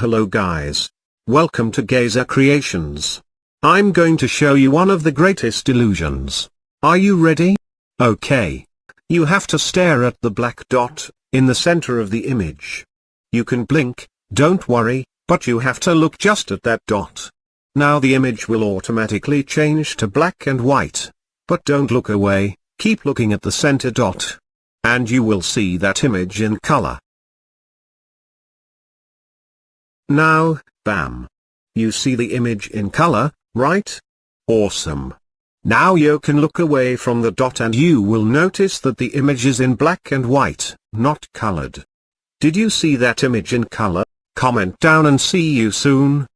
Hello guys. Welcome to Gazer Creations. I'm going to show you one of the greatest illusions. Are you ready? Okay. You have to stare at the black dot, in the center of the image. You can blink, don't worry, but you have to look just at that dot. Now the image will automatically change to black and white. But don't look away, keep looking at the center dot. And you will see that image in color. Now, bam. You see the image in color, right? Awesome. Now you can look away from the dot and you will notice that the image is in black and white, not colored. Did you see that image in color? Comment down and see you soon.